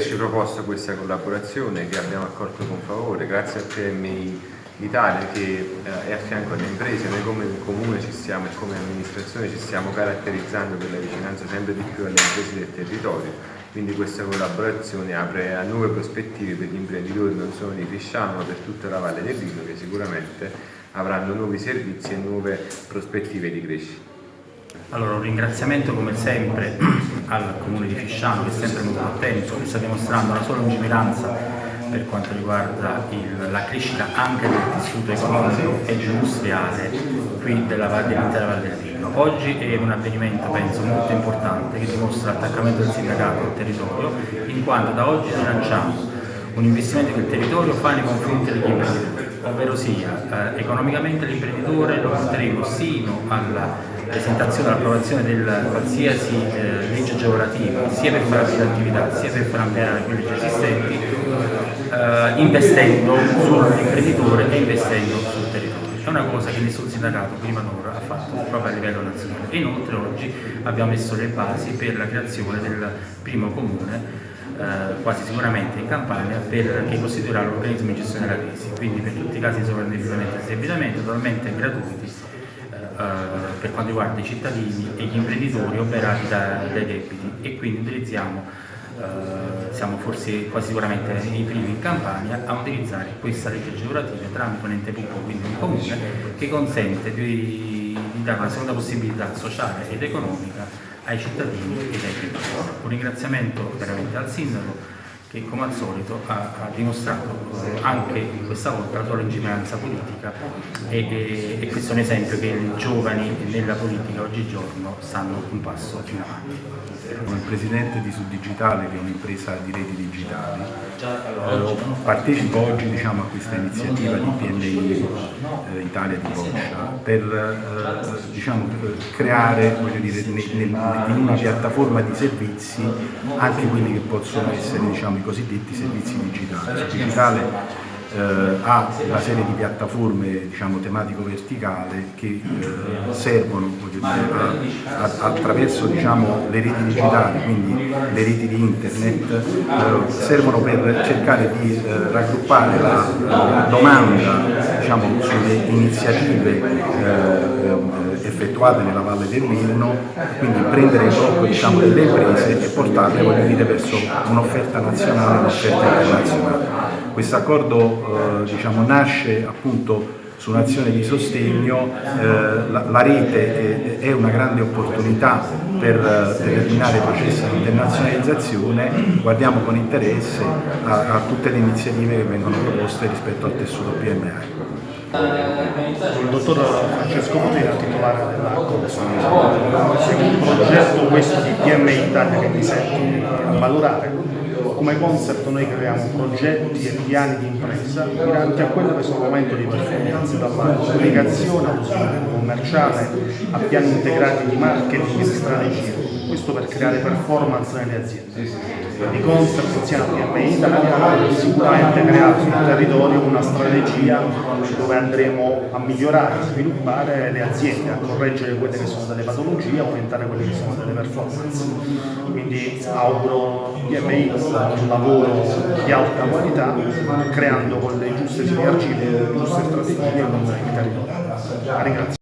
averci proposto questa collaborazione che abbiamo accolto con favore, grazie al PMI l'Italia che eh, è a fianco alle imprese, noi come comune ci stiamo e come amministrazione ci stiamo caratterizzando per la vicinanza sempre di più alle imprese del territorio, quindi questa collaborazione apre a nuove prospettive per gli imprenditori non solo di Fisciano ma per tutta la Valle del Rino che sicuramente avranno nuovi servizi e nuove prospettive di crescita. Allora, un ringraziamento come sempre al Comune di Fisciano che è sempre molto attento, che sta dimostrando la sua lungimiranza per quanto riguarda il, la crescita anche del tessuto economico ed industriale qui dell'intera Valle del Rino. Oggi è un avvenimento, penso, molto importante che dimostra l'attaccamento del sindacato al territorio, in quanto da oggi lanciamo un investimento che il territorio fa nei confronti degli imprenditori, ovvero sia eh, economicamente l'imprenditore lo porteremo sino alla presentazione e all'approvazione di qualsiasi eh, legge agevolativa, sia per fare attività sia per far ampliare le leggi esistenti, eh, investendo sull'imprenditore e investendo sul territorio. È una cosa che nessun sindacato prima d'ora ha fatto proprio a livello nazionale. E inoltre oggi abbiamo messo le basi per la creazione del primo comune eh, quasi sicuramente in Campania per, che costituirà l'organismo di gestione della crisi, quindi per tutti i casi di sovraindebitamento e debitamento totalmente gratuiti per quanto riguarda i cittadini e gli imprenditori operati da, dai debiti e quindi utilizziamo Uh, siamo forse quasi sicuramente i primi in Campania a utilizzare questa legge agevolativa tramite un ente pubblico, quindi un comune, che consente di, di dare una seconda possibilità sociale ed economica ai cittadini ed ai imprenditori. Un ringraziamento veramente al Sindaco che come al solito ha, ha dimostrato anche questa volta la sua lungimiranza politica e, e, e, questo è un esempio che i giovani nella politica oggigiorno stanno un passo in avanti. Come presidente di Suddigitale, che è un'impresa di reti digitali, eh, partecipo oggi diciamo, a questa iniziativa di PMI eh, Italia di Boccia per eh, diciamo, creare dire, nel, nel, in una piattaforma di servizi anche quelli che possono essere diciamo, i cosiddetti servizi digitali. Digitale eh, ha una serie di piattaforme diciamo, tematico-verticale che eh, servono attraverso diciamo, le reti digitali, quindi le reti di internet, eh, servono per cercare di eh, raggruppare la, domanda diciamo, sulle iniziative eh, effettuate nella Valle del Reno, quindi prendere il blocco diciamo, delle imprese e portarle dire, verso un'offerta nazionale e un'offerta internazionale. Questo accordo eh, diciamo, nasce appunto su un'azione di sostegno, eh, la, la, rete è, è, una grande opportunità per, per terminare i processi di internazionalizzazione, guardiamo con interesse a, a tutte le iniziative che vengono proposte rispetto al tessuto PMI. Il dottor Francesco Potera, titolare dell'accordo, un progetto questo di PMI Italia che mi sento valorare come concept noi creiamo progetti e piani di impresa miranti a quello che sono momento di performance, dalla comunicazione allo sviluppo commerciale a piani integrati di marketing e di strategia questo per creare performance nelle aziende. Di concept insieme a PMI Italia sicuramente creare sul territorio una strategia dove andremo a migliorare, a sviluppare le aziende, a correggere quelle che sono delle patologie, a aumentare quelle che sono delle performance. Quindi auguro PMI un lavoro di alta qualità, creando con le giuste sinergie, le giuste strategie con il territorio. Ringrazio.